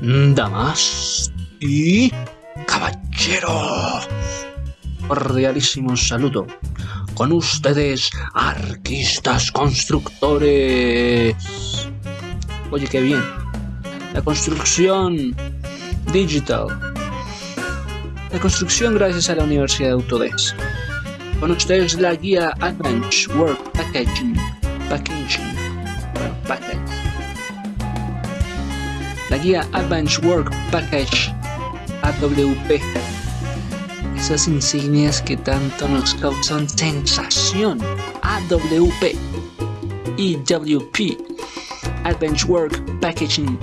damas y caballeros. Cordialísimo saludo. Con ustedes, arquistas constructores. Oye, qué bien. La construcción digital. La construcción gracias a la Universidad de Autodesk. Con ustedes la guía Advanced Work. Packaging. Packaging guía Advanced Work Package AWP. Esas insignias que tanto nos causan sensación. AWP. EWP. Advanced Work Packaging.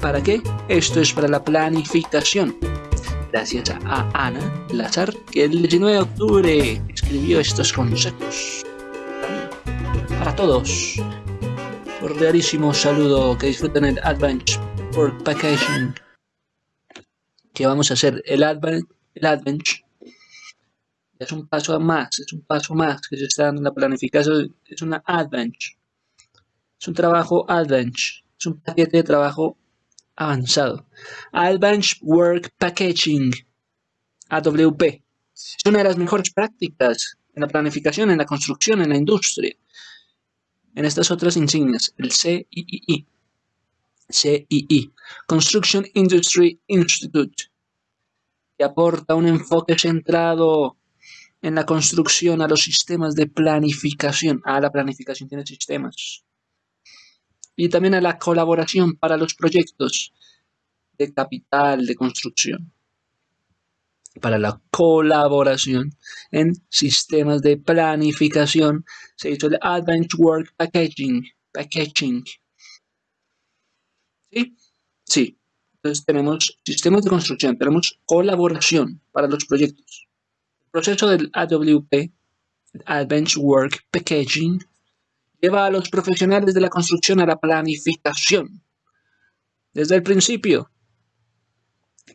¿Para qué? Esto es para la planificación. Gracias a Ana Lazar, que el 19 de octubre escribió estos consejos. Para todos. Cordialísimo saludo, que disfruten el Advent Work Packaging. Que vamos a hacer el Advent, el Advent. Es un paso más, es un paso más que se está dando en la planificación. Es una Advent. Es un trabajo Advent. Es un paquete de trabajo avanzado. Advanced Work Packaging, AWP. Es una de las mejores prácticas en la planificación, en la construcción, en la industria en estas otras insignias, el CII, CII, Construction Industry Institute, que aporta un enfoque centrado en la construcción a los sistemas de planificación. Ah, la planificación tiene sistemas. Y también a la colaboración para los proyectos de capital de construcción para la colaboración en sistemas de planificación se hizo el Advanced Work Packaging. Packaging. ¿Sí? Sí. Entonces tenemos sistemas de construcción, tenemos colaboración para los proyectos. El proceso del AWP, Advanced Work Packaging, lleva a los profesionales de la construcción a la planificación. Desde el principio,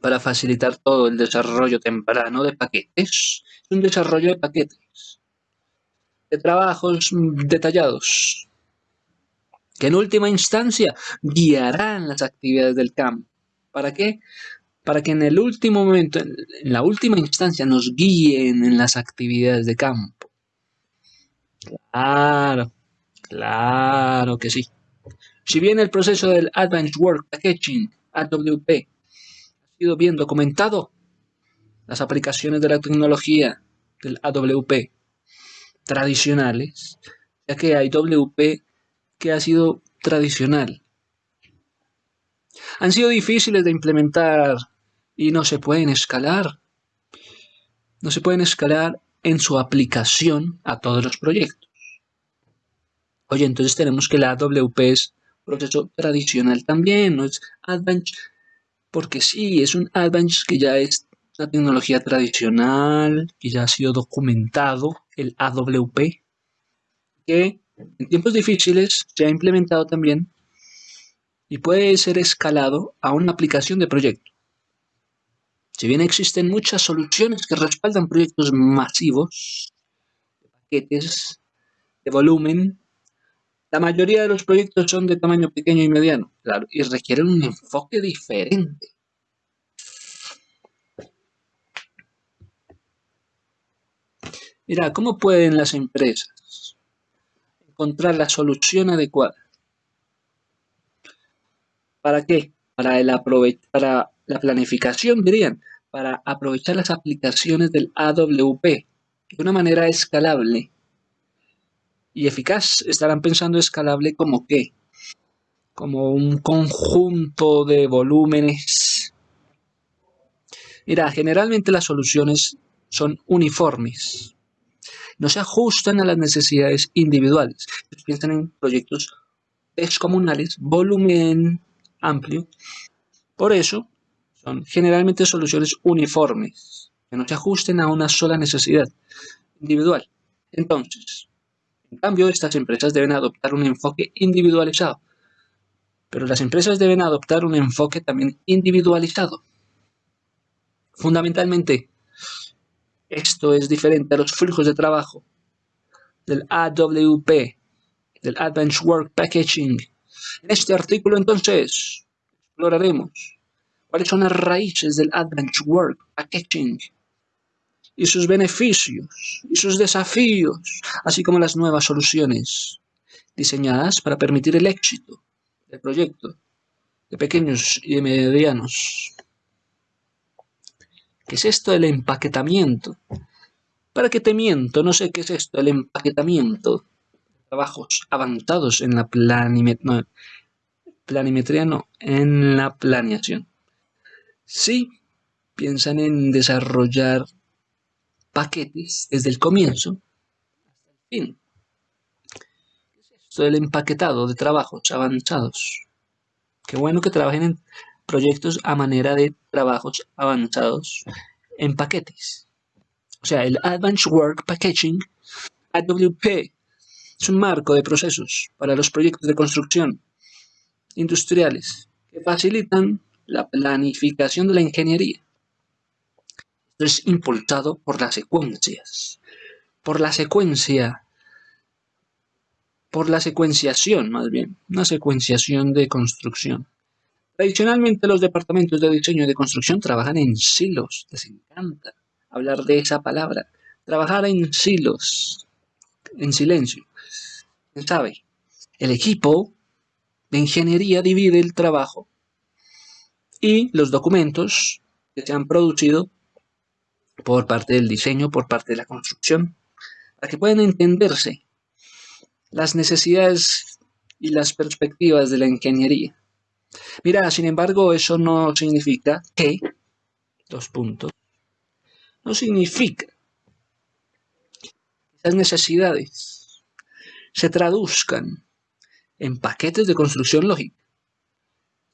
para facilitar todo el desarrollo temprano de paquetes. Es un desarrollo de paquetes, de trabajos detallados, que en última instancia guiarán las actividades del campo. ¿Para qué? Para que en el último momento, en la última instancia, nos guíen en las actividades de campo. Claro, claro que sí. Si bien el proceso del Advanced Work Packaging, AWP, bien documentado las aplicaciones de la tecnología del AWP tradicionales, ya que hay WP que ha sido tradicional. Han sido difíciles de implementar y no se pueden escalar. No se pueden escalar en su aplicación a todos los proyectos. Oye, entonces tenemos que la AWP es proceso tradicional también, no es Advanced porque sí, es un Advance que ya es una tecnología tradicional, que ya ha sido documentado, el AWP, que en tiempos difíciles se ha implementado también y puede ser escalado a una aplicación de proyecto. Si bien existen muchas soluciones que respaldan proyectos masivos, de paquetes, de volumen, la mayoría de los proyectos son de tamaño pequeño y mediano, claro, y requieren un enfoque diferente. Mira, ¿cómo pueden las empresas encontrar la solución adecuada? ¿Para qué? Para, el para la planificación, dirían, para aprovechar las aplicaciones del AWP de una manera escalable y eficaz. Estarán pensando escalable como qué? Como un conjunto de volúmenes. Mira, generalmente las soluciones son uniformes. No se ajustan a las necesidades individuales. piensan en proyectos descomunales, volumen amplio. Por eso, son generalmente soluciones uniformes, que no se ajusten a una sola necesidad individual. Entonces, en cambio, estas empresas deben adoptar un enfoque individualizado. Pero las empresas deben adoptar un enfoque también individualizado. Fundamentalmente, esto es diferente a los flujos de trabajo del AWP, del Advanced Work Packaging, En este artículo entonces exploraremos cuáles son las raíces del Adventure Work Packaging y sus beneficios y sus desafíos, así como las nuevas soluciones diseñadas para permitir el éxito del proyecto de pequeños y medianos. ¿Qué es esto del empaquetamiento? ¿Para qué te miento? No sé qué es esto del empaquetamiento. Trabajos avanzados en la planimetría, planimetría no, en la planeación. Sí, piensan en desarrollar paquetes desde el comienzo hasta el fin. ¿Qué es esto del empaquetado de trabajos avanzados? Qué bueno que trabajen en proyectos a manera de trabajos avanzados en paquetes. O sea, el Advanced Work Packaging, AWP, es un marco de procesos para los proyectos de construcción industriales que facilitan la planificación de la ingeniería. Es impulsado por las secuencias, por la secuencia, por la secuenciación más bien, una secuenciación de construcción. Tradicionalmente los departamentos de diseño y de construcción trabajan en silos, les encanta hablar de esa palabra, trabajar en silos, en silencio. ¿Quién sabe? El equipo de ingeniería divide el trabajo y los documentos que se han producido por parte del diseño, por parte de la construcción, para que puedan entenderse las necesidades y las perspectivas de la ingeniería. Mira, sin embargo, eso no significa que, dos puntos, no significa que esas necesidades se traduzcan en paquetes de construcción lógica.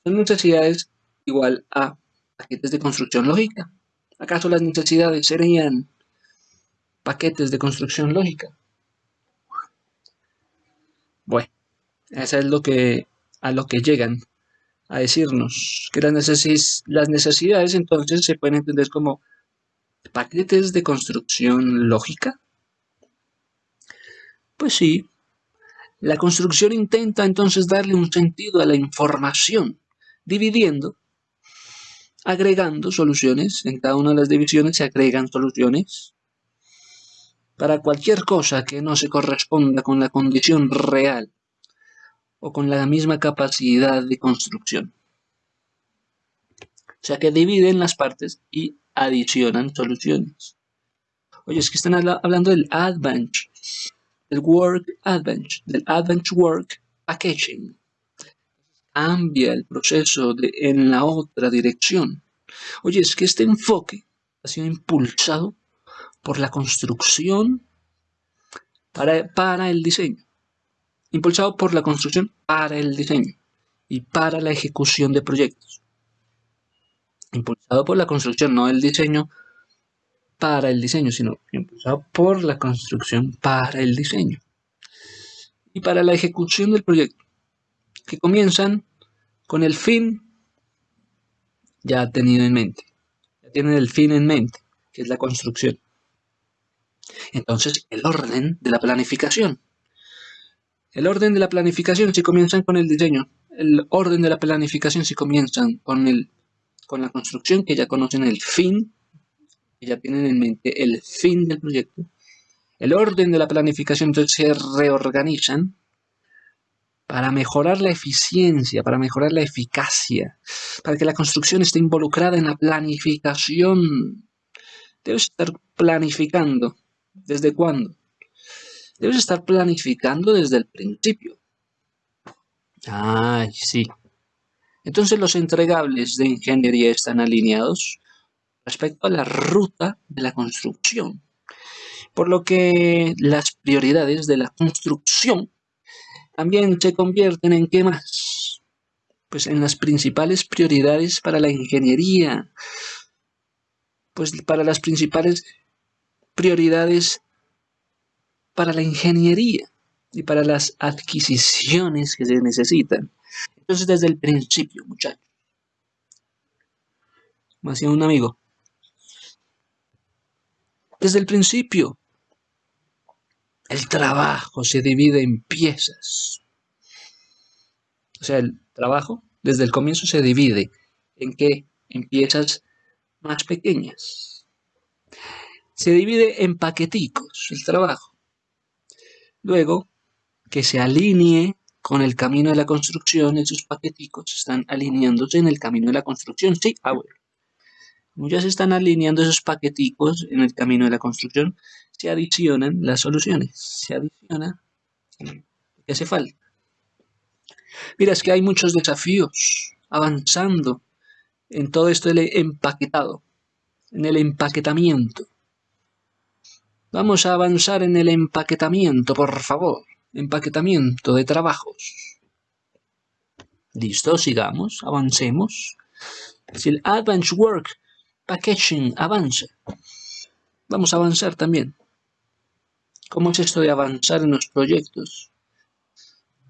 Son necesidades igual a paquetes de construcción lógica. ¿Acaso las necesidades serían paquetes de construcción lógica? Bueno, eso es lo que, a lo que llegan a decirnos, que las, las necesidades entonces se pueden entender como paquetes de construcción lógica. Pues sí, la construcción intenta entonces darle un sentido a la información, dividiendo, agregando soluciones. En cada una de las divisiones se agregan soluciones para cualquier cosa que no se corresponda con la condición real o con la misma capacidad de construcción. O sea que dividen las partes y adicionan soluciones. Oye, es que están hablando del Advance, del Work Advance, del Advance Work Packaging. Cambia el proceso en la otra dirección. Oye, es que este enfoque ha sido impulsado por la construcción para, para el diseño impulsado por la construcción para el diseño y para la ejecución de proyectos. Impulsado por la construcción, no el diseño para el diseño, sino impulsado por la construcción para el diseño. Y para la ejecución del proyecto, que comienzan con el fin ya tenido en mente. Ya tienen el fin en mente, que es la construcción. Entonces, el orden de la planificación. El orden de la planificación si comienzan con el diseño. El orden de la planificación si comienzan con, el, con la construcción, que ya conocen el fin, que ya tienen en mente el fin del proyecto. El orden de la planificación entonces se reorganizan para mejorar la eficiencia, para mejorar la eficacia, para que la construcción esté involucrada en la planificación. Debes estar planificando. ¿Desde cuándo? Debes estar planificando desde el principio. Ay, sí. Entonces los entregables de ingeniería están alineados respecto a la ruta de la construcción. Por lo que las prioridades de la construcción también se convierten en qué más? Pues en las principales prioridades para la ingeniería. Pues para las principales prioridades para la ingeniería y para las adquisiciones que se necesitan. Entonces, desde el principio, muchachos, como hacía un amigo, desde el principio, el trabajo se divide en piezas. O sea, el trabajo desde el comienzo se divide en que en piezas más pequeñas. Se divide en paqueticos el trabajo. Luego, que se alinee con el camino de la construcción, esos paqueticos están alineándose en el camino de la construcción. Sí, ah, bueno. Como ya se están alineando esos paqueticos en el camino de la construcción, se adicionan las soluciones. Se adiciona lo que hace falta. Mira, es que hay muchos desafíos avanzando en todo esto del empaquetado, en el empaquetamiento. Vamos a avanzar en el empaquetamiento, por favor. Empaquetamiento de trabajos. Listo, sigamos, avancemos. Si el Advanced Work Packaging avanza, vamos a avanzar también. ¿Cómo es esto de avanzar en los proyectos?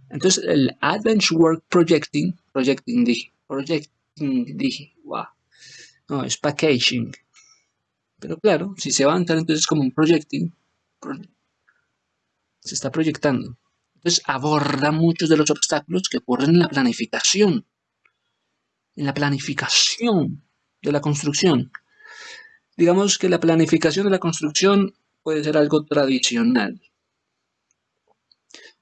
Entonces, el Advanced Work Projecting, projecting dije, projecting dije, wow. No, es packaging. Pero claro, si se avanza entonces como un projecting, se está proyectando. Entonces aborda muchos de los obstáculos que ocurren en la planificación. En la planificación de la construcción. Digamos que la planificación de la construcción puede ser algo tradicional,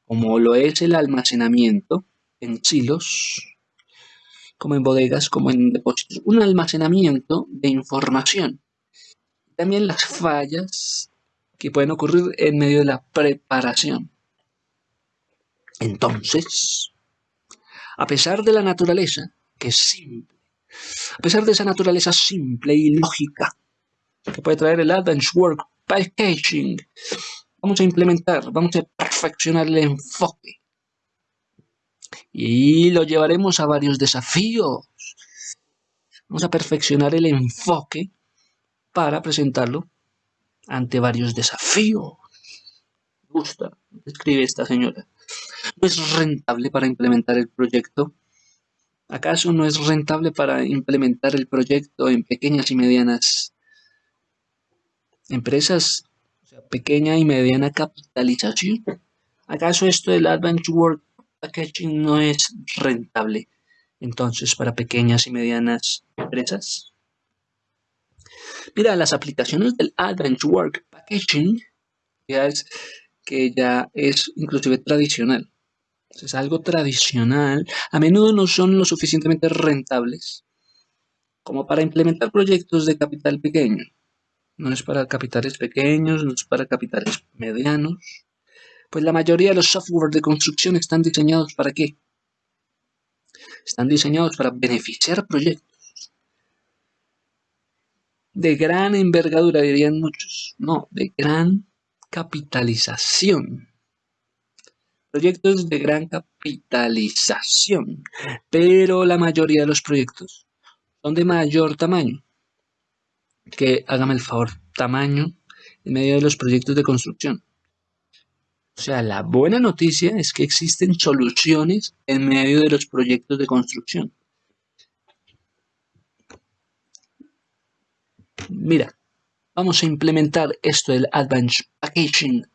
como lo es el almacenamiento en silos, como en bodegas, como en depósitos. Un almacenamiento de información. También las fallas que pueden ocurrir en medio de la preparación. Entonces, a pesar de la naturaleza, que es simple, a pesar de esa naturaleza simple y lógica que puede traer el Advanced Work Packaging, vamos a implementar, vamos a perfeccionar el enfoque. Y lo llevaremos a varios desafíos. Vamos a perfeccionar el enfoque para presentarlo ante varios desafíos. Me gusta, escribe esta señora. ¿No es rentable para implementar el proyecto? ¿Acaso no es rentable para implementar el proyecto en pequeñas y medianas empresas? O sea, pequeña y mediana capitalización. ¿Acaso esto del Advanced Work Packaging no es rentable entonces para pequeñas y medianas empresas? Mira, las aplicaciones del Advanced Work Packaging ya es que ya es inclusive tradicional es algo tradicional, a menudo no son lo suficientemente rentables como para implementar proyectos de capital pequeño. No es para capitales pequeños, no es para capitales medianos. Pues la mayoría de los software de construcción están diseñados para qué? Están diseñados para beneficiar proyectos. De gran envergadura, dirían muchos. No, de gran capitalización proyectos de gran capitalización, pero la mayoría de los proyectos son de mayor tamaño. Que hágame el favor, tamaño en medio de los proyectos de construcción. O sea, la buena noticia es que existen soluciones en medio de los proyectos de construcción. Mira, vamos a implementar esto del Advanced Packaging,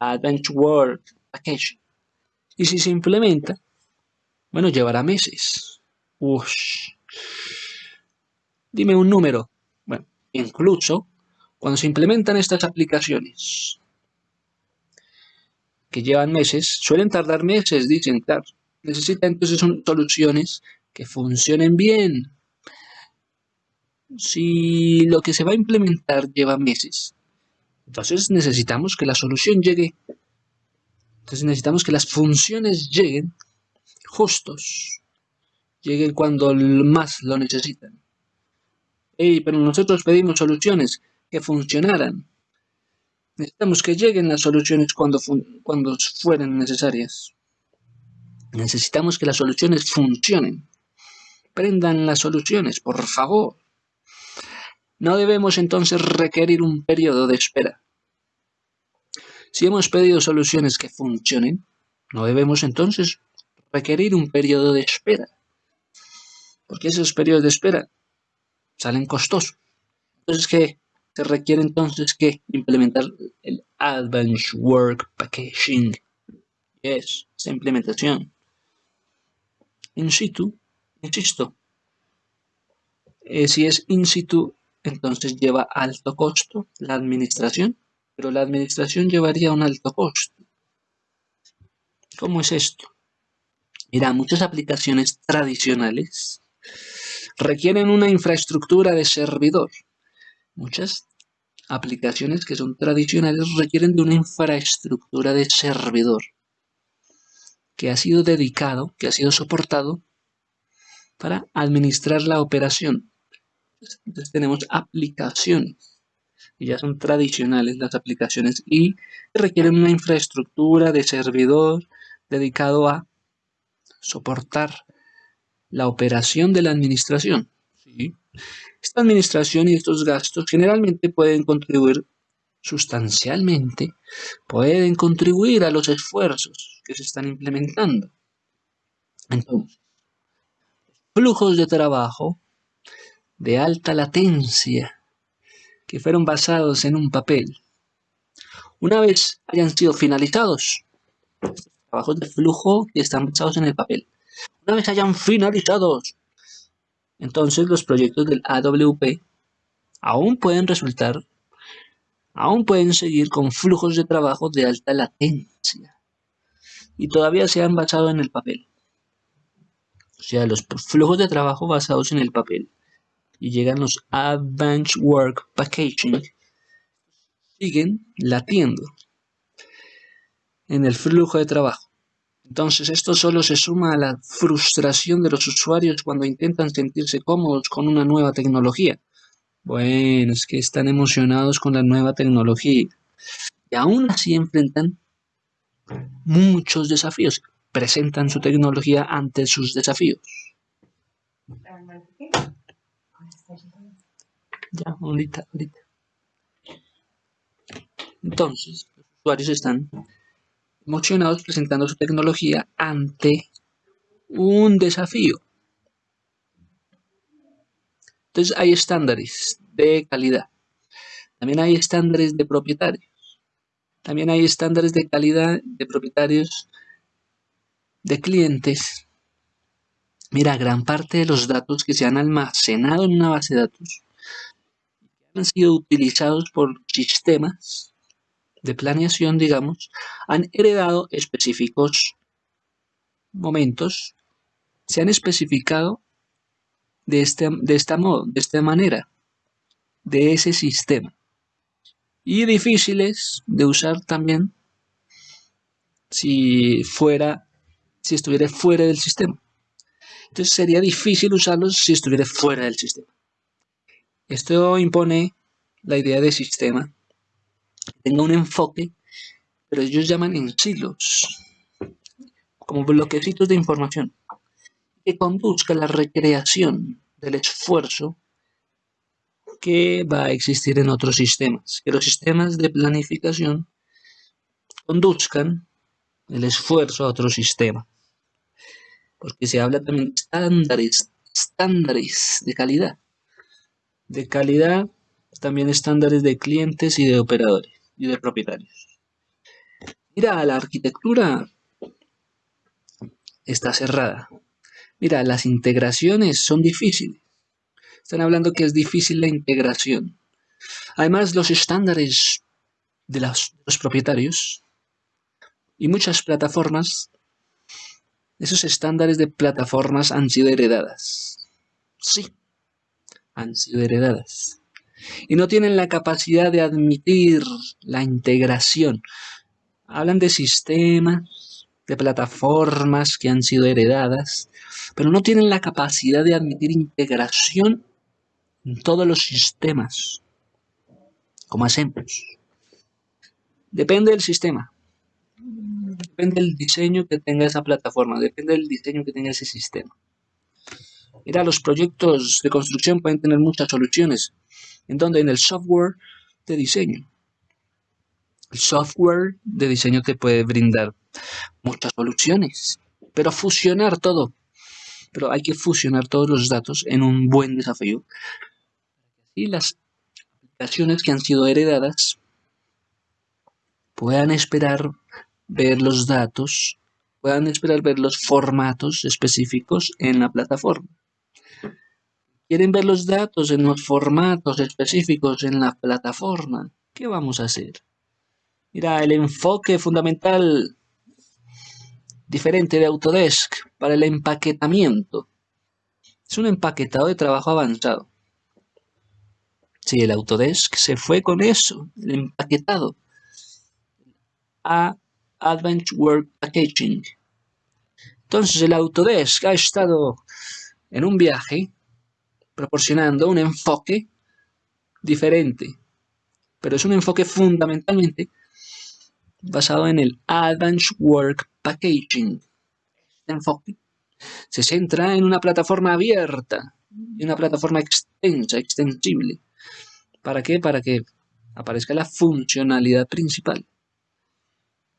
Advanced Work y si se implementa, bueno, llevará meses. Dime un número. Bueno, incluso cuando se implementan estas aplicaciones que llevan meses, suelen tardar meses, dicen. Necesita entonces soluciones que funcionen bien. Si lo que se va a implementar lleva meses, entonces necesitamos que la solución llegue entonces necesitamos que las funciones lleguen justos, lleguen cuando más lo necesitan. pero nosotros pedimos soluciones que funcionaran. Necesitamos que lleguen las soluciones cuando, cuando fueren necesarias. Necesitamos que las soluciones funcionen. Prendan las soluciones, por favor. No debemos entonces requerir un periodo de espera. Si hemos pedido soluciones que funcionen, no debemos entonces requerir un periodo de espera. Porque esos periodos de espera salen costosos. Entonces, ¿qué? Se requiere entonces que implementar el Advanced Work Packaging. Es esa implementación. in situ, insisto, eh, si es in situ, entonces lleva alto costo la administración, pero la administración llevaría un alto costo. ¿Cómo es esto? Mira, muchas aplicaciones tradicionales requieren una infraestructura de servidor. Muchas aplicaciones que son tradicionales requieren de una infraestructura de servidor que ha sido dedicado, que ha sido soportado para administrar la operación. Entonces tenemos aplicaciones, ya son tradicionales las aplicaciones y requieren una infraestructura de servidor dedicado a soportar la operación de la administración. Esta administración y estos gastos generalmente pueden contribuir sustancialmente, pueden contribuir a los esfuerzos que se están implementando. Entonces, flujos de trabajo de alta latencia que fueron basados en un papel. Una vez hayan sido finalizados, trabajos de flujo que están basados en el papel. Una vez hayan finalizados, entonces los proyectos del AWP aún pueden resultar, aún pueden seguir con flujos de trabajo de alta latencia y todavía se han basado en el papel. O sea, los flujos de trabajo basados en el papel y llegan los Advanced Work Packaging siguen latiendo en el flujo de trabajo. Entonces esto solo se suma a la frustración de los usuarios cuando intentan sentirse cómodos con una nueva tecnología. Bueno, es que están emocionados con la nueva tecnología y aún así enfrentan muchos desafíos. Presentan su tecnología ante sus desafíos. Ya, ahorita, ahorita. Entonces, los usuarios están emocionados presentando su tecnología ante un desafío. Entonces hay estándares de calidad. También hay estándares de propietarios. También hay estándares de calidad de propietarios de clientes. Mira, gran parte de los datos que se han almacenado en una base de datos han sido utilizados por sistemas de planeación, digamos, han heredado específicos momentos, se han especificado de, este, de esta modo, de esta manera, de ese sistema. Y difíciles de usar también si fuera, si estuviera fuera del sistema. Entonces sería difícil usarlos si estuviera fuera del sistema. Esto impone la idea de sistema tenga un enfoque, pero ellos llaman en silos, como bloquecitos de información, que conduzca a la recreación del esfuerzo que va a existir en otros sistemas, que los sistemas de planificación conduzcan el esfuerzo a otro sistema, porque se habla también de estándares, estándares de calidad, de calidad también estándares de clientes y de operadores y de propietarios. Mira, la arquitectura está cerrada. Mira, las integraciones son difíciles. Están hablando que es difícil la integración. Además, los estándares de los, propietarios y muchas plataformas, esos estándares de plataformas han sido heredadas. Sí, han sido heredadas y no tienen la capacidad de admitir la integración. Hablan de sistemas, de plataformas que han sido heredadas, pero no tienen la capacidad de admitir integración en todos los sistemas. ¿Cómo hacemos? Depende del sistema. Depende del diseño que tenga esa plataforma, depende del diseño que tenga ese sistema. Mira, los proyectos de construcción pueden tener muchas soluciones, en donde en el software de diseño. El software de diseño te puede brindar muchas soluciones, pero fusionar todo. Pero hay que fusionar todos los datos en un buen desafío. Y las aplicaciones que han sido heredadas puedan esperar ver los datos puedan esperar ver los formatos específicos en la plataforma. ¿Quieren ver los datos en los formatos específicos en la plataforma? ¿Qué vamos a hacer? Mira, el enfoque fundamental diferente de Autodesk para el empaquetamiento. Es un empaquetado de trabajo avanzado. Sí, el Autodesk se fue con eso, el empaquetado. A Advanced Work Packaging. Entonces el Autodesk ha estado en un viaje proporcionando un enfoque diferente, pero es un enfoque fundamentalmente basado en el Advanced Work Packaging. Este enfoque se centra en una plataforma abierta y una plataforma extensa, extensible. ¿Para qué? Para que aparezca la funcionalidad principal.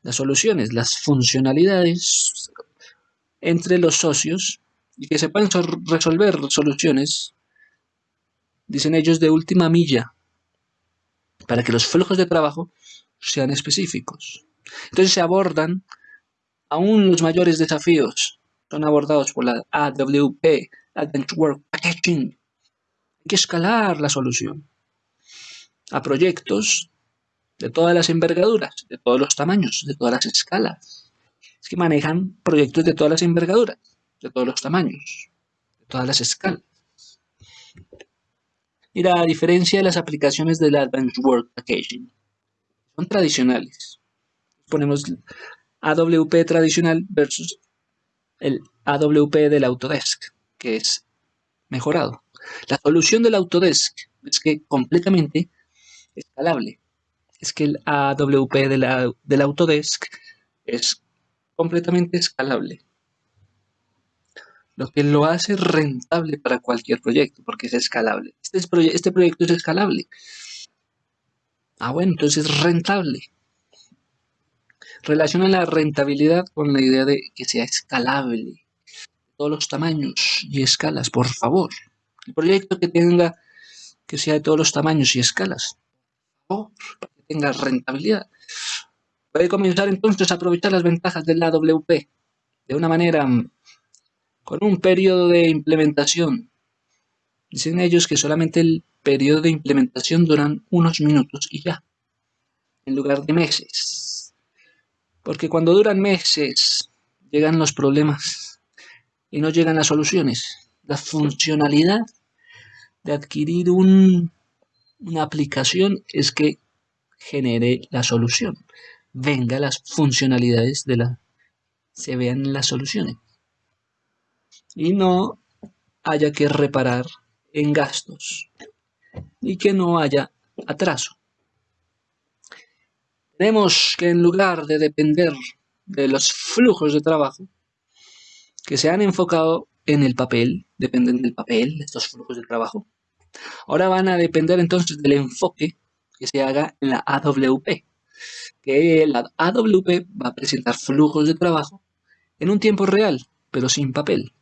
Las soluciones, las funcionalidades entre los socios y que se puedan resolver soluciones, dicen ellos, de última milla, para que los flujos de trabajo sean específicos. Entonces se abordan aún los mayores desafíos, son abordados por la AWP, Advanced Work Packaging. Hay que escalar la solución a proyectos de todas las envergaduras, de todos los tamaños, de todas las escalas. Es que manejan proyectos de todas las envergaduras, de todos los tamaños, de todas las escalas. Mira, a diferencia de las aplicaciones del Advanced Work Packaging, son tradicionales. Ponemos AWP tradicional versus el AWP del Autodesk, que es mejorado. La solución del Autodesk es que completamente escalable. Es que el AWP del Autodesk es completamente escalable. Lo que lo hace rentable para cualquier proyecto, porque es escalable. Este, este proyecto es escalable. Ah, bueno, entonces es rentable. Relaciona la rentabilidad con la idea de que sea escalable. Todos los tamaños y escalas, por favor. El proyecto que tenga que sea de todos los tamaños y escalas. Por favor, para que tenga rentabilidad. Puede comenzar entonces a aprovechar las ventajas del AWP de una manera con un periodo de implementación. Dicen ellos que solamente el periodo de implementación duran unos minutos y ya, en lugar de meses. Porque cuando duran meses llegan los problemas y no llegan las soluciones. La funcionalidad de adquirir una aplicación es que genere la solución. Venga las funcionalidades de la... se vean las soluciones. Y no haya que reparar en gastos y que no haya atraso. Tenemos que en lugar de depender de los flujos de trabajo que se han enfocado en el papel, dependen del papel, estos flujos de trabajo, ahora van a depender entonces del enfoque que se haga en la AWP, que la AWP va a presentar flujos de trabajo en un tiempo real, pero sin papel.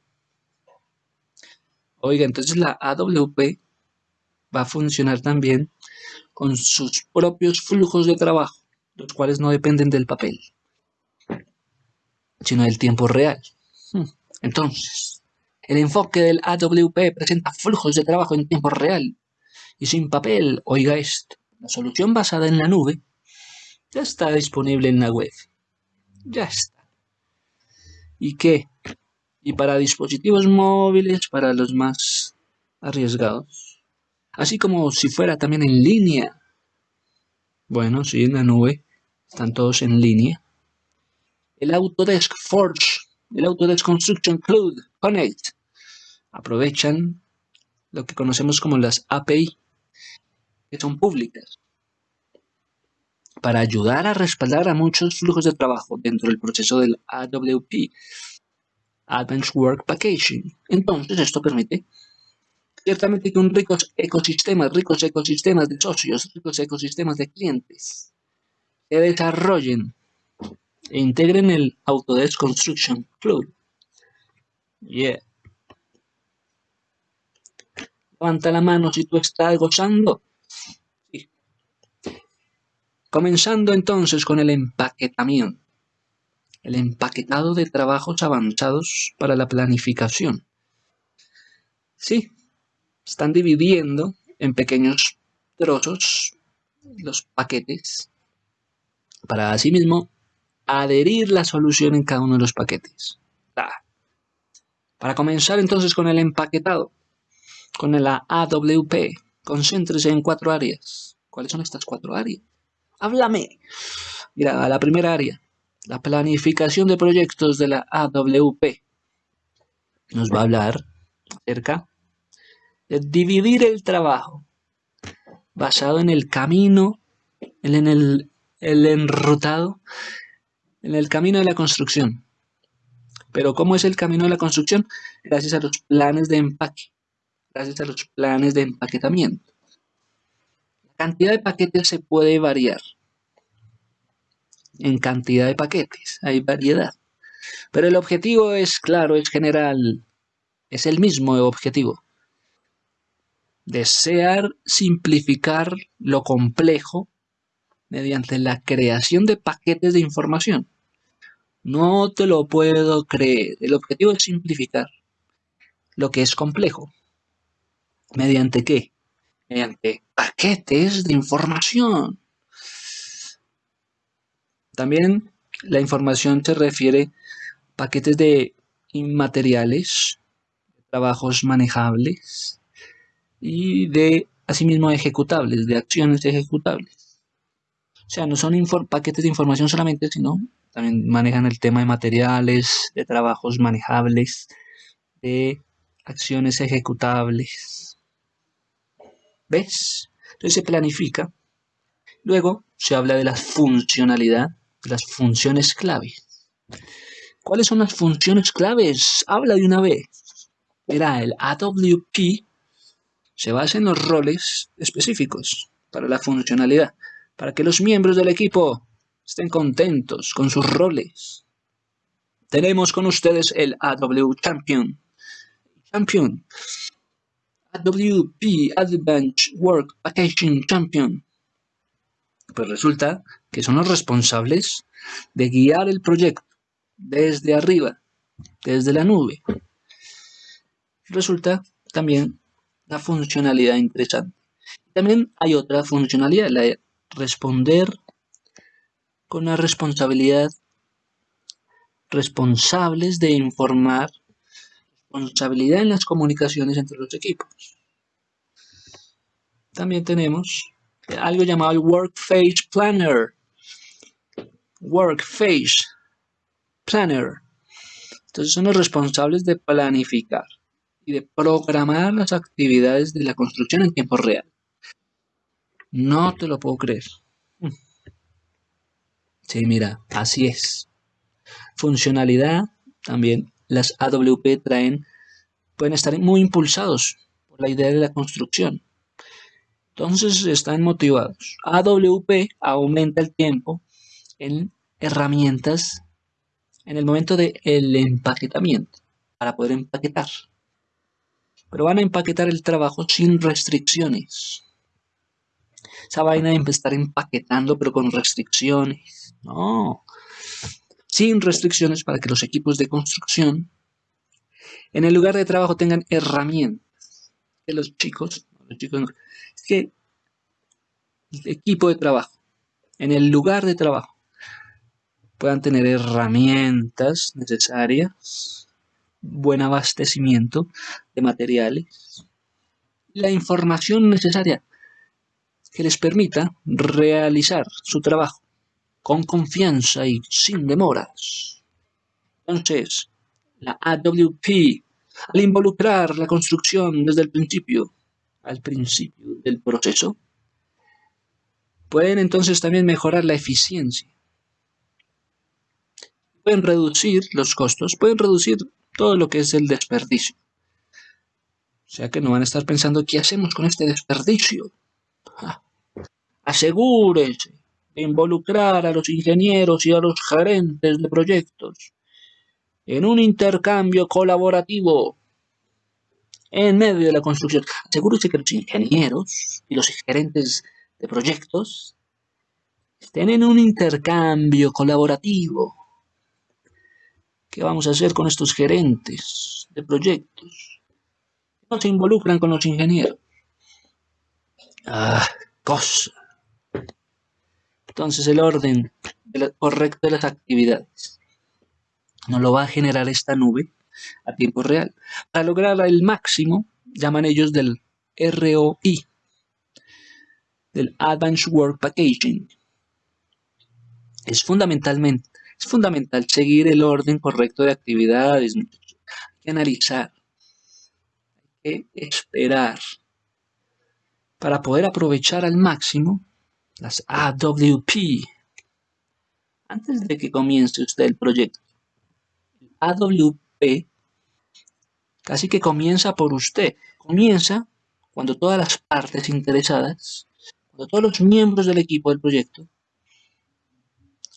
Oiga, entonces la AWP va a funcionar también con sus propios flujos de trabajo, los cuales no dependen del papel, sino del tiempo real. Hmm. Entonces, el enfoque del AWP presenta flujos de trabajo en tiempo real y sin papel. Oiga esto, la solución basada en la nube ya está disponible en la web. Ya está. ¿Y qué? Y para dispositivos móviles, para los más arriesgados así como si fuera también en línea. Bueno, sí, en la nube, están todos en línea. El Autodesk Forge, el Autodesk Construction Cloud Connect, aprovechan lo que conocemos como las API, que son públicas, para ayudar a respaldar a muchos flujos de trabajo dentro del proceso del AWP, Advanced Work Packaging. Entonces, esto permite Ciertamente con ricos ecosistemas, ricos ecosistemas de socios, ricos ecosistemas de clientes se desarrollen e integren el Autodesk Construction Cloud. Yeah. Levanta la mano si tú estás gozando. Comenzando entonces con el empaquetamiento. El empaquetado de trabajos avanzados para la planificación. Sí, están dividiendo en pequeños trozos los paquetes para asimismo adherir la solución en cada uno de los paquetes. Para comenzar entonces con el empaquetado, con la AWP, concéntrese en cuatro áreas. ¿Cuáles son estas cuatro áreas? Háblame. Mira, la primera área, la planificación de proyectos de la AWP. Nos va a hablar acerca de dividir el trabajo basado en el camino, en el, el enrutado, en el camino de la construcción. Pero ¿cómo es el camino de la construcción? Gracias a los planes de empaque, gracias a los planes de empaquetamiento. La cantidad de paquetes se puede variar. En cantidad de paquetes hay variedad. Pero el objetivo es claro, es general, es el mismo objetivo. Desear simplificar lo complejo mediante la creación de paquetes de información. No te lo puedo creer. El objetivo es simplificar lo que es complejo. ¿Mediante qué? Mediante paquetes de información. También la información se refiere a paquetes de inmateriales, trabajos manejables y de, asimismo, ejecutables, de acciones ejecutables. O sea, no son paquetes de información solamente, sino también manejan el tema de materiales, de trabajos manejables, de acciones ejecutables. ¿Ves? Entonces se planifica. Luego se habla de la funcionalidad, las funciones claves. ¿Cuáles son las funciones claves? Habla de una vez. Mira, el AWP se basa en los roles específicos para la funcionalidad, para que los miembros del equipo estén contentos con sus roles. Tenemos con ustedes el AW Champion. Champion. AWP Advanced Work Packaging Champion. Pues resulta que son los responsables de guiar el proyecto desde arriba, desde la nube. Resulta también la funcionalidad interesante. También hay otra funcionalidad, la de responder con la responsabilidad responsables de informar, responsabilidad en las comunicaciones entre los equipos. También tenemos algo llamado el Work Phase Planner. Work Phase Planner. Entonces son los responsables de planificar y de programar las actividades de la construcción en tiempo real. No te lo puedo creer. Sí, mira, así es. Funcionalidad, también las AWP traen, pueden estar muy impulsados por la idea de la construcción. Entonces están motivados. AWP aumenta el tiempo en herramientas en el momento del empaquetamiento para poder empaquetar. Pero van a empaquetar el trabajo sin restricciones. Esa vaina de estar empaquetando pero con restricciones no. Sin restricciones para que los equipos de construcción en el lugar de trabajo tengan herramientas. Que los chicos, los chicos que el equipo de trabajo, en el lugar de trabajo, puedan tener herramientas necesarias, buen abastecimiento de materiales, la información necesaria que les permita realizar su trabajo con confianza y sin demoras. Entonces, la AWP, al involucrar la construcción desde el principio, al principio del proceso, pueden entonces también mejorar la eficiencia. Pueden reducir los costos, pueden reducir todo lo que es el desperdicio. O sea que no van a estar pensando, ¿qué hacemos con este desperdicio? Ah, asegúrense involucrar a los ingenieros y a los gerentes de proyectos en un intercambio colaborativo en medio de la construcción. Asegúrese que los ingenieros y los gerentes de proyectos estén en un intercambio colaborativo ¿Qué vamos a hacer con estos gerentes de proyectos? No se involucran con los ingenieros. Ah, cosa. Entonces el orden correcto de las actividades no lo va a generar esta nube a tiempo real. Para lograr el máximo, llaman ellos del ROI, del Advanced Work Packaging. Es fundamentalmente es fundamental seguir el orden correcto de actividades. Hay que analizar. Hay que esperar. Para poder aprovechar al máximo las AWP. Antes de que comience usted el proyecto. El AWP casi que comienza por usted. Comienza cuando todas las partes interesadas, cuando todos los miembros del equipo del proyecto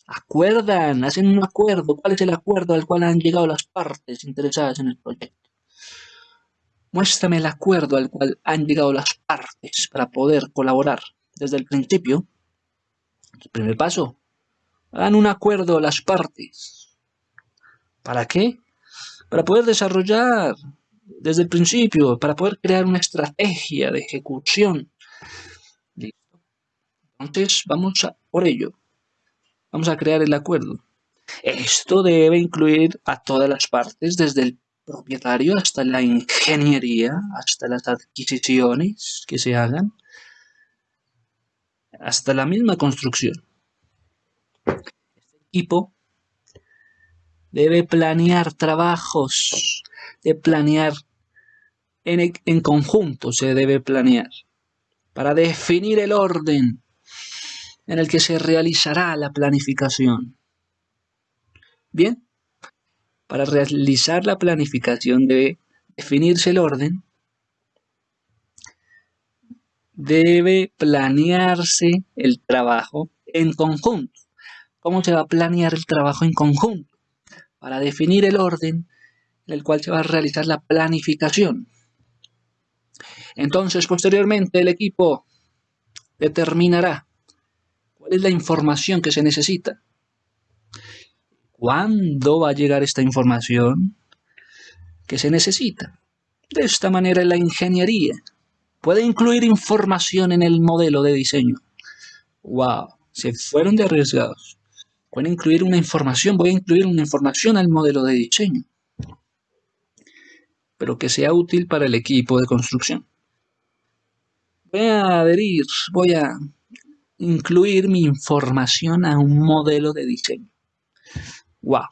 acuerdan, hacen un acuerdo. ¿Cuál es el acuerdo al cual han llegado las partes interesadas en el proyecto? Muéstrame el acuerdo al cual han llegado las partes para poder colaborar desde el principio. El primer paso, hagan un acuerdo las partes. ¿Para qué? Para poder desarrollar desde el principio, para poder crear una estrategia de ejecución. Entonces, vamos por ello. Vamos a crear el acuerdo. Esto debe incluir a todas las partes, desde el propietario hasta la ingeniería, hasta las adquisiciones que se hagan, hasta la misma construcción. Este equipo debe planear trabajos, de planear en, en conjunto, se debe planear para definir el orden en el que se realizará la planificación. Bien, para realizar la planificación debe definirse el orden, debe planearse el trabajo en conjunto. ¿Cómo se va a planear el trabajo en conjunto? Para definir el orden en el cual se va a realizar la planificación. Entonces, posteriormente, el equipo determinará ¿Cuál es la información que se necesita? ¿Cuándo va a llegar esta información que se necesita? De esta manera la ingeniería puede incluir información en el modelo de diseño. ¡Wow! Se fueron de arriesgados. Pueden incluir una información, voy a incluir una información al modelo de diseño. Pero que sea útil para el equipo de construcción. Voy a adherir, voy a incluir mi información a un modelo de diseño. ¡Wow!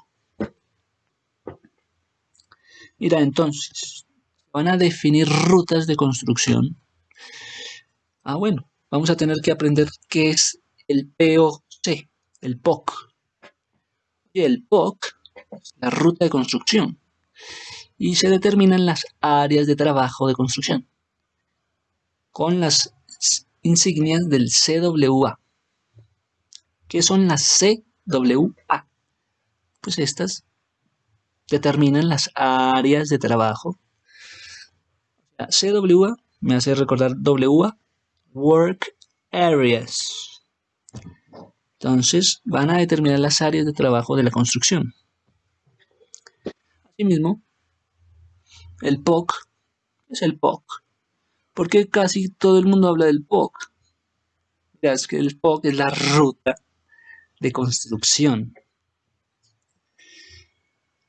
Mira, entonces, van a definir rutas de construcción. Ah, bueno, vamos a tener que aprender qué es el POC, el POC. Y el POC es la ruta de construcción. Y se determinan las áreas de trabajo de construcción. Con las insignias del CWA. ¿Qué son las CWA? Pues estas determinan las áreas de trabajo. CWA me hace recordar WA, Work Areas. Entonces van a determinar las áreas de trabajo de la construcción. Asimismo, el POC es el POC. ¿Por qué casi todo el mundo habla del POC? es que el POC es la ruta de construcción.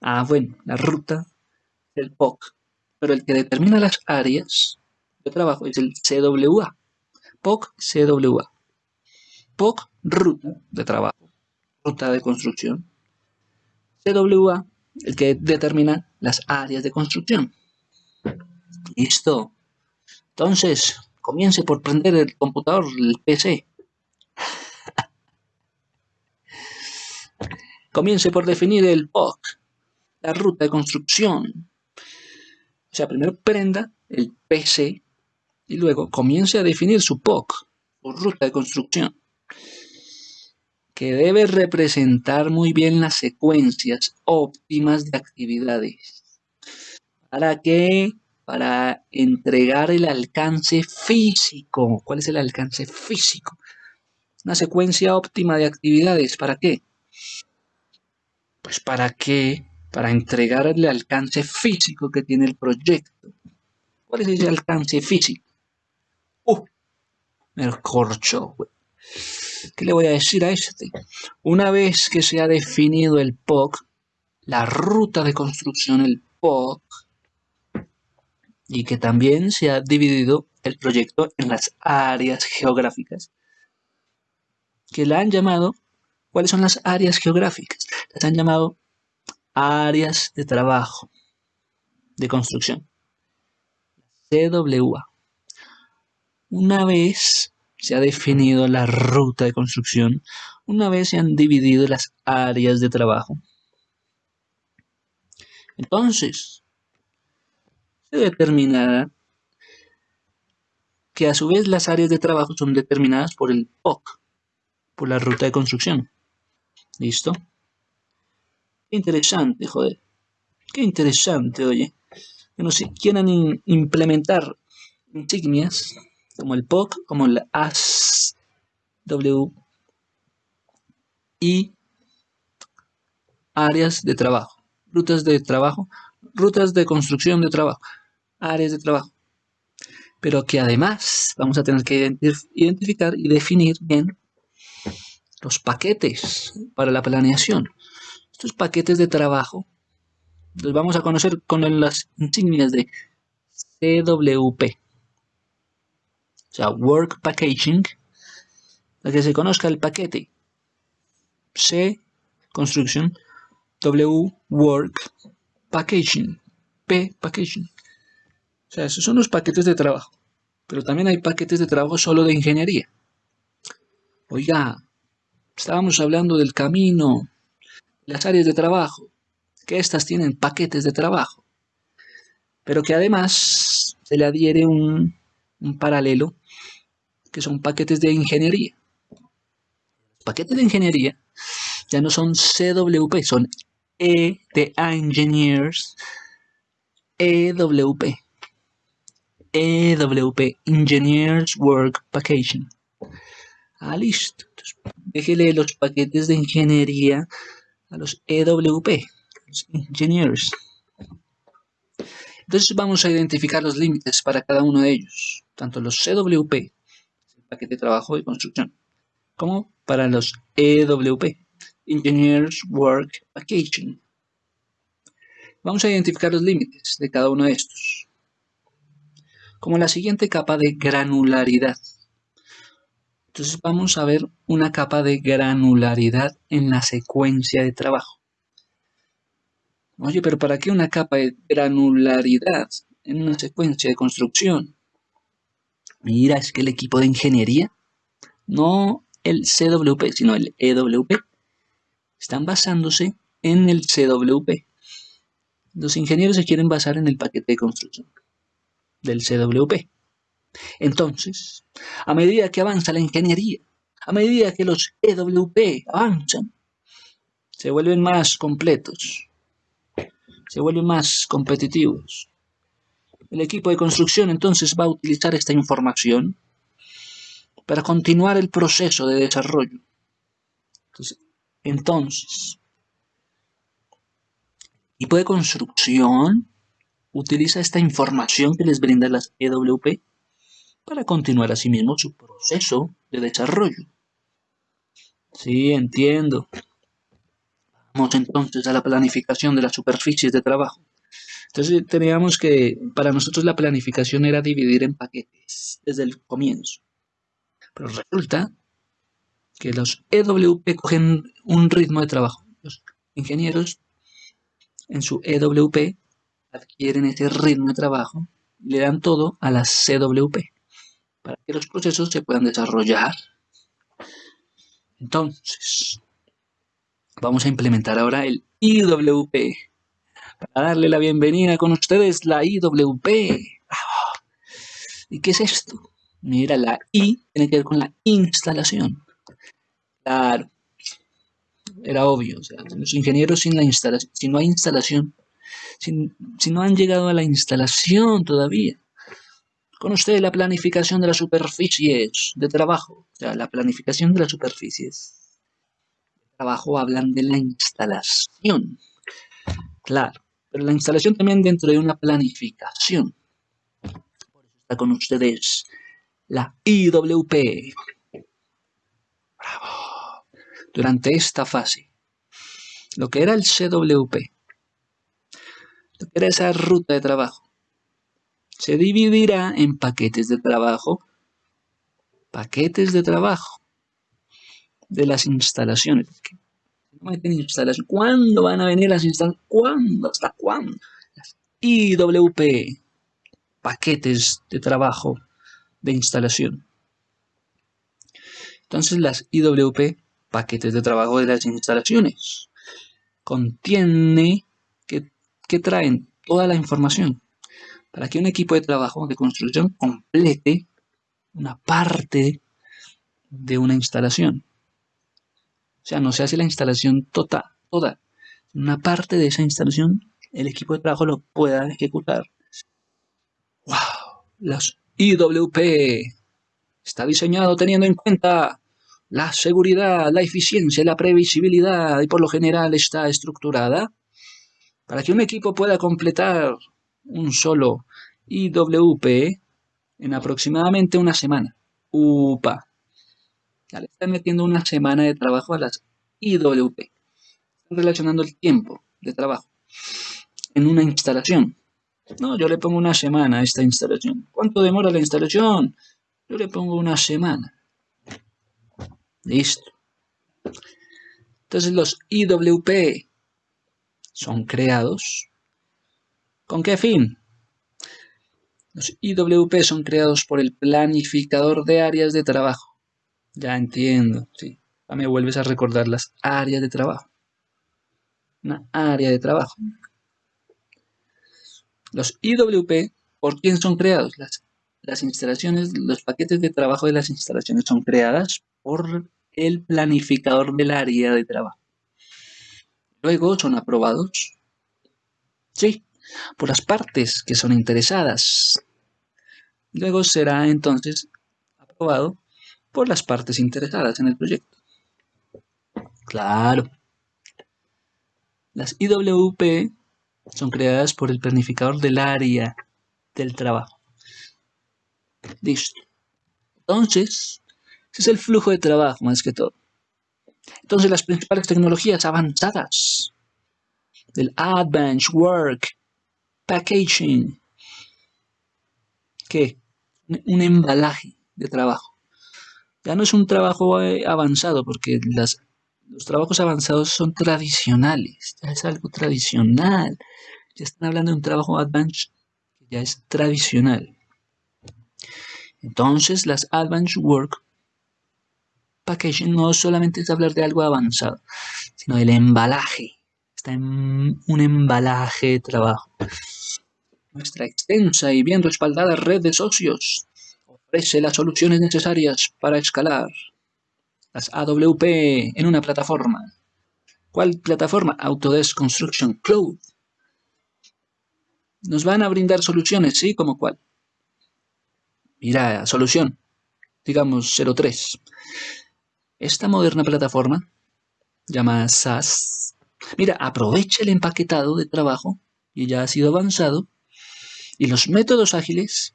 Ah, bueno, la ruta del POC. Pero el que determina las áreas de trabajo es el CWA. POC, CWA. POC, ruta de trabajo, ruta de construcción. CWA, el que determina las áreas de construcción. Listo. Entonces, comience por prender el computador, el PC. comience por definir el POC, la ruta de construcción. O sea, primero prenda el PC y luego comience a definir su POC, su ruta de construcción, que debe representar muy bien las secuencias óptimas de actividades. ¿Para qué? Para entregar el alcance físico. ¿Cuál es el alcance físico? Una secuencia óptima de actividades. ¿Para qué? Pues para que para entregar el alcance físico que tiene el proyecto. ¿Cuál es ese alcance físico? ¡Uh! Me corcho, ¿Qué le voy a decir a este? Una vez que se ha definido el POC, la ruta de construcción, el POC, y que también se ha dividido el proyecto en las áreas geográficas, que la han llamado, ¿cuáles son las áreas geográficas? Las han llamado áreas de trabajo de construcción, CWA. Una vez se ha definido la ruta de construcción, una vez se han dividido las áreas de trabajo, entonces se determinará que a su vez las áreas de trabajo son determinadas por el POC, por la ruta de construcción. ¿Listo? Qué interesante, joder. Qué interesante, oye. Que no si quieran implementar insignias como el POC, como el ASW y áreas de trabajo, rutas de trabajo, rutas de construcción de trabajo, áreas de trabajo pero que además vamos a tener que identificar y definir bien los paquetes para la planeación. Estos paquetes de trabajo los vamos a conocer con las insignias de CWP, o sea, Work Packaging, para que se conozca el paquete C, Construction, W, Work, Packaging, P, Packaging. Sea, esos son los paquetes de trabajo. Pero también hay paquetes de trabajo solo de ingeniería. Oiga, estábamos hablando del camino, las áreas de trabajo, que estas tienen paquetes de trabajo. Pero que además se le adhiere un, un paralelo, que son paquetes de ingeniería. paquetes de ingeniería ya no son CWP, son E de Engineers, EWP. EWP, Engineers Work Packaging. Ah, listo. déjele los paquetes de ingeniería a los EWP, los Engineers. Entonces vamos a identificar los límites para cada uno de ellos, tanto los CWP, el paquete de trabajo y construcción, como para los EWP, Engineers Work Packaging. Vamos a identificar los límites de cada uno de estos como la siguiente capa de granularidad. Entonces vamos a ver una capa de granularidad en la secuencia de trabajo. Oye, pero ¿para qué una capa de granularidad en una secuencia de construcción? Mira, es que el equipo de ingeniería, no el CWP, sino el EWP, están basándose en el CWP. Los ingenieros se quieren basar en el paquete de construcción del CWP. Entonces, a medida que avanza la ingeniería, a medida que los EWP avanzan, se vuelven más completos, se vuelven más competitivos. El equipo de construcción entonces va a utilizar esta información para continuar el proceso de desarrollo. Entonces, entonces equipo de construcción utiliza esta información que les brinda las EWP para continuar asimismo su proceso de desarrollo. Sí, entiendo. Vamos entonces a la planificación de las superficies de trabajo. Entonces teníamos que, para nosotros la planificación era dividir en paquetes desde el comienzo. Pero resulta que los EWP cogen un ritmo de trabajo. Los ingenieros en su EWP adquieren ese ritmo de trabajo y le dan todo a la CWP para que los procesos se puedan desarrollar. Entonces, vamos a implementar ahora el IWP. Para darle la bienvenida con ustedes, la IWP. ¿Y qué es esto? Mira, la I tiene que ver con la instalación. Claro, era obvio. los ingenieros sin la instalación, si no hay instalación, si, no han llegado a la instalación todavía. Con ustedes la planificación de las superficies de trabajo, o sea, la planificación de las superficies de trabajo hablan de la instalación. Claro, pero la instalación también dentro de una planificación. Por eso está con ustedes la IWP. Bravo. Durante esta fase, lo que era el CWP, era esa ruta de trabajo, se dividirá en paquetes de trabajo, paquetes de trabajo de las instalaciones. ¿Cuándo van a venir las instalaciones? ¿Cuándo? ¿Hasta cuándo? Las IWP, paquetes de trabajo de instalación. Entonces las IWP, paquetes de trabajo de las instalaciones, contiene que, traen toda la información para que un equipo de trabajo de construcción complete una parte de una instalación. O sea, no se hace la instalación toda, toda. Una parte de esa instalación, el equipo de trabajo lo pueda ejecutar. ¡Wow! Los IWP está diseñado teniendo en cuenta la seguridad, la eficiencia, la previsibilidad y por lo general está estructurada para que un equipo pueda completar un solo IWP en aproximadamente una semana. UPA. Ya le están metiendo una semana de trabajo a las IWP. Están relacionando el tiempo de trabajo en una instalación. No, yo le pongo una semana a esta instalación. ¿Cuánto demora la instalación? Yo le pongo una semana. Listo. Entonces los IWP son creados. ¿Con qué fin? Los IWP son creados por el planificador de áreas de trabajo. Ya entiendo, sí. me vuelves a recordar las áreas de trabajo. Una área de trabajo. Los IWP, ¿por quién son creados? Las, las instalaciones, los paquetes de trabajo de las instalaciones son creadas por el planificador del área de trabajo. Luego son aprobados, sí, por las partes que son interesadas. Luego será entonces aprobado por las partes interesadas en el proyecto. Claro. Las IWP son creadas por el planificador del área del trabajo. Listo. Entonces, ese es el flujo de trabajo más que todo. Entonces, las principales tecnologías avanzadas del Advanced Work Packaging, ¿qué? Un embalaje de trabajo. Ya no es un trabajo eh, avanzado porque los trabajos avanzados son tradicionales, ya es algo tradicional. Ya están hablando de un trabajo advanced que ya es tradicional. Entonces, las Advanced Work Packaging no solamente es hablar de algo avanzado, sino del embalaje. Está en un embalaje de trabajo. Nuestra extensa y bien respaldada red de socios ofrece las soluciones necesarias para escalar las AWP en una plataforma. ¿Cuál plataforma? Autodesk Construction Cloud. Nos van a brindar soluciones, ¿sí? ¿Como cuál? Mira, solución, digamos 03. Esta moderna plataforma, llamada SaaS, mira, aprovecha el empaquetado de trabajo y ya ha sido avanzado y los métodos ágiles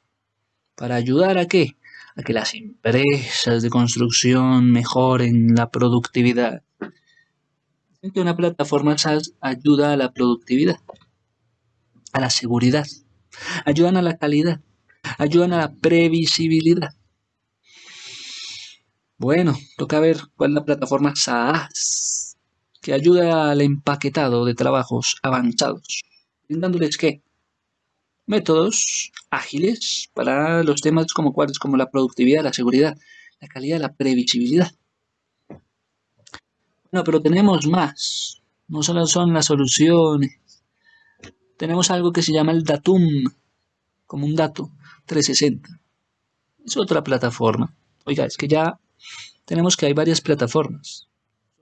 para ayudar a qué? A que las empresas de construcción mejoren la productividad. Una plataforma SaaS ayuda a la productividad a la seguridad, ayudan a la calidad, ayudan a la previsibilidad. Bueno, toca ver cuál es la plataforma SaaS, que ayuda al empaquetado de trabajos avanzados, brindándoles qué? Métodos ágiles para los temas como cuáles, como la productividad, la seguridad, la calidad, la previsibilidad. Bueno, pero tenemos más. No solo son las soluciones, tenemos algo que se llama el Datum, como un dato, 360. Es otra plataforma. Oiga, es que ya tenemos que hay varias plataformas.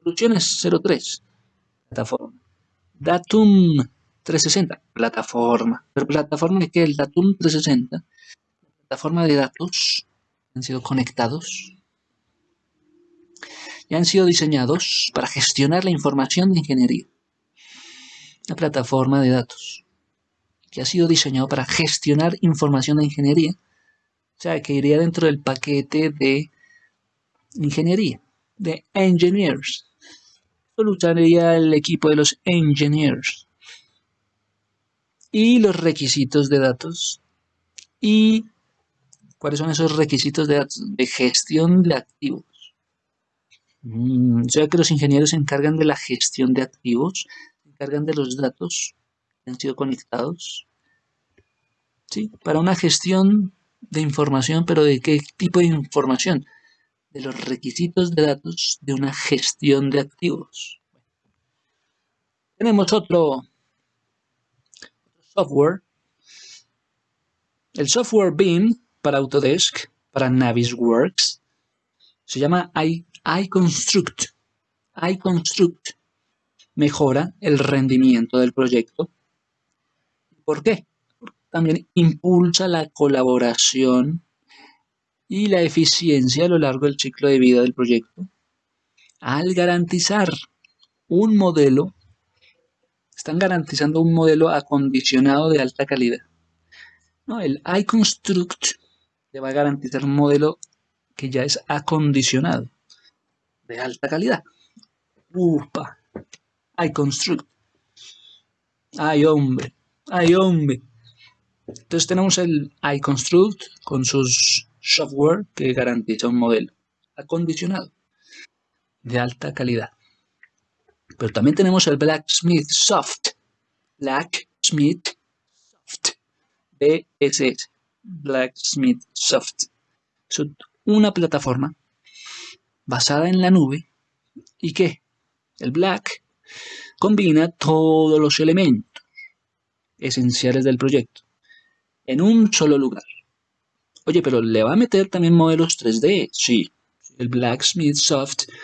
Soluciones 03, plataforma. Datum 360, plataforma. Pero plataforma de que el Datum 360, plataforma de datos, han sido conectados y han sido diseñados para gestionar la información de ingeniería una plataforma de datos que ha sido diseñado para gestionar información de ingeniería. O sea, que iría dentro del paquete de ingeniería, de engineers. Esto el equipo de los engineers. Y los requisitos de datos. Y cuáles son esos requisitos de datos de gestión de activos. Mm, o sea que los ingenieros se encargan de la gestión de activos, se encargan de los datos que han sido conectados. ¿Sí? Para una gestión de información, pero ¿de qué tipo de información? De los requisitos de datos de una gestión de activos. Tenemos otro software. El software BIM para Autodesk, para Navisworks, se llama iConstruct. iConstruct mejora el rendimiento del proyecto. ¿Por qué? también impulsa la colaboración y la eficiencia a lo largo del ciclo de vida del proyecto. Al garantizar un modelo, están garantizando un modelo acondicionado de alta calidad. No, el iConstruct le va a garantizar un modelo que ya es acondicionado de alta calidad. Upa, iConstruct. Ay, hombre, ay, hombre. Entonces tenemos el iConstruct con sus software que garantiza un modelo acondicionado de alta calidad. Pero también tenemos el Blacksmith Soft. Blacksmith Soft. BSS. Blacksmith Soft. Es una plataforma basada en la nube y que el Black combina todos los elementos esenciales del proyecto en un solo lugar. Oye, pero ¿le va a meter también modelos 3D? Sí. El Blacksmith Soft le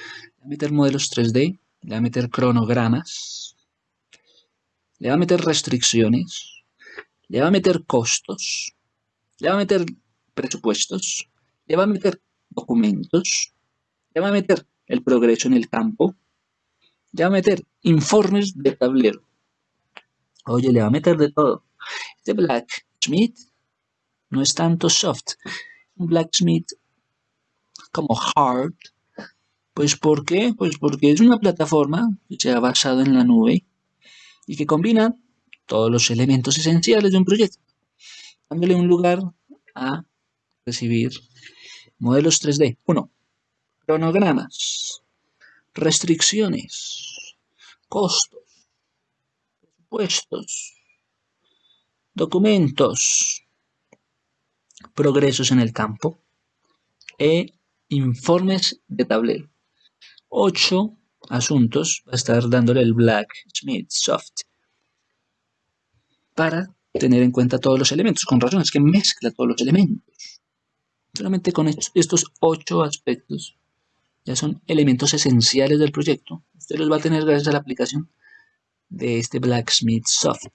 va a meter modelos 3D, le va a meter cronogramas, le va a meter restricciones, le va a meter costos, le va a meter presupuestos, le va a meter documentos, le va a meter el progreso en el campo, le va a meter informes de tablero. Oye, le va a meter de todo. Este Blacksmith no es tanto soft. Un Blacksmith como hard. Pues ¿por qué? Pues porque es una plataforma que se ha basado en la nube y que combina todos los elementos esenciales de un proyecto, dándole un lugar a recibir modelos 3D. 1. Cronogramas, restricciones, costos, presupuestos, documentos, progresos en el campo e informes de tablero. Ocho asuntos va a estar dándole el Blacksmith Soft para tener en cuenta todos los elementos. Con razón, es que mezcla todos los elementos. Solamente con estos ocho aspectos ya son elementos esenciales del proyecto. Usted los va a tener gracias a la aplicación de este Blacksmith Soft.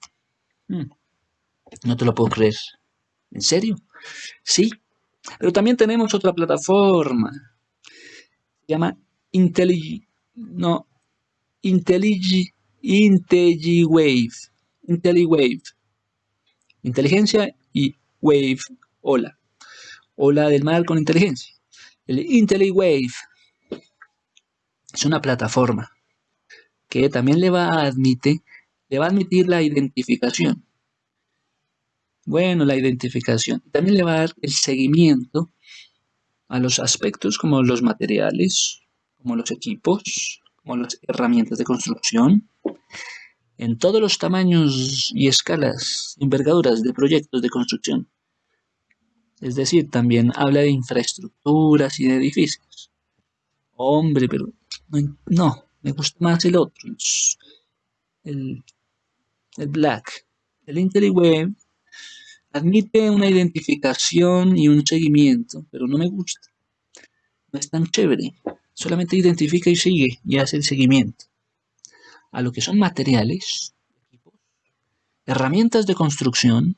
Hmm. No te lo puedo creer. ¿En serio? Sí. Pero también tenemos otra plataforma. Se llama IntelliWave. No. IntelliWave. IntelliWave. Inteligencia y Wave. Ola. Ola del mar con inteligencia. El IntelliWave es una plataforma que también le va a admitir, le va a admitir la identificación bueno, la identificación. También le va a dar el seguimiento a los aspectos como los materiales, como los equipos, como las herramientas de construcción, en todos los tamaños y escalas, envergaduras de proyectos de construcción. Es decir, también habla de infraestructuras y de edificios. Hombre, pero no, me gusta más el otro, el, el Black. El IntelliWeb Admite una identificación y un seguimiento, pero no me gusta. No es tan chévere. Solamente identifica y sigue y hace el seguimiento. A lo que son materiales, herramientas de construcción,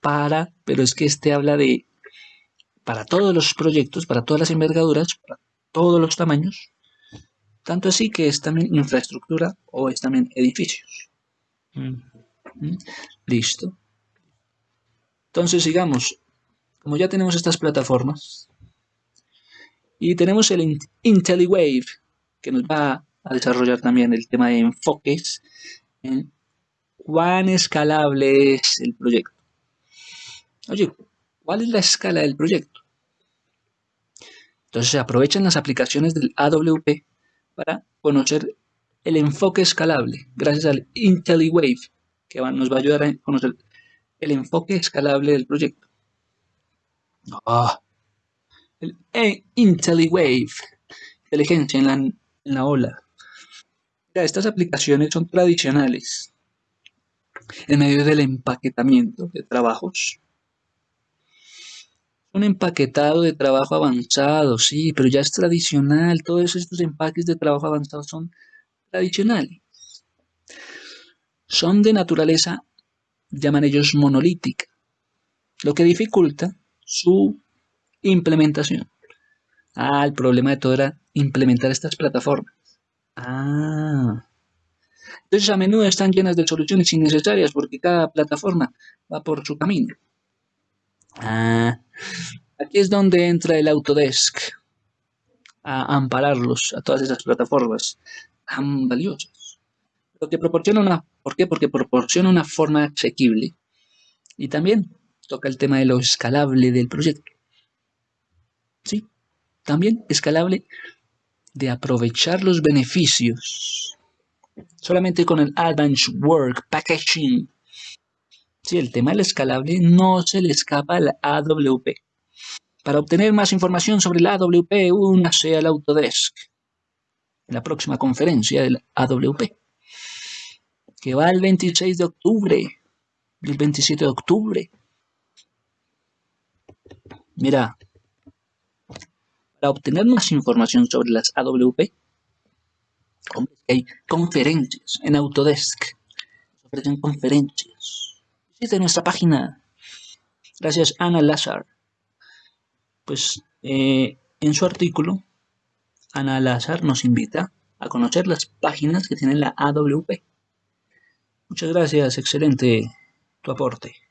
para, pero es que este habla de, para todos los proyectos, para todas las envergaduras, para todos los tamaños, Tanto así que es también infraestructura o es también edificios. Listo. Entonces sigamos. Como ya tenemos estas plataformas y tenemos el IntelliWave que nos va a desarrollar también el tema de enfoques en cuán escalable es el proyecto. Oye, ¿cuál es la escala del proyecto? Entonces se aprovechan las aplicaciones del AWP para conocer el enfoque escalable gracias al IntelliWave que nos va a ayudar a conocer el enfoque escalable del proyecto. Ah, el IntelliWave, inteligencia en la, en la ola. estas aplicaciones son tradicionales en medio del empaquetamiento de trabajos. Un empaquetado de trabajo avanzado, sí, pero ya es tradicional. Todos estos empaques de trabajo avanzado son tradicionales. Son de naturaleza, llaman ellos monolítica, lo que dificulta su implementación. Ah, el problema de todo era implementar estas plataformas. Ah. Entonces a menudo están llenas de soluciones innecesarias porque cada plataforma va por su camino. Ah, aquí es donde entra el Autodesk a ampararlos a todas esas plataformas tan valiosas. Lo que proporciona una, ¿por qué? Porque proporciona una forma asequible y también toca el tema de lo escalable del proyecto. Sí, también escalable de aprovechar los beneficios solamente con el Advanced Work Packaging. Sí, el tema del escalable no se le escapa al AWP. Para obtener más información sobre el AWP, únase al Autodesk en la próxima conferencia del AWP, que va el 26 de octubre el 27 de octubre. Mira, para obtener más información sobre las AWP, hay conferencias en Autodesk. Ofrecen conferencias. Visite nuestra página. Gracias, Ana Lazar. Pues eh, en su artículo, Ana Lazar nos invita a conocer las páginas que tiene la AWP. Muchas gracias, excelente tu aporte.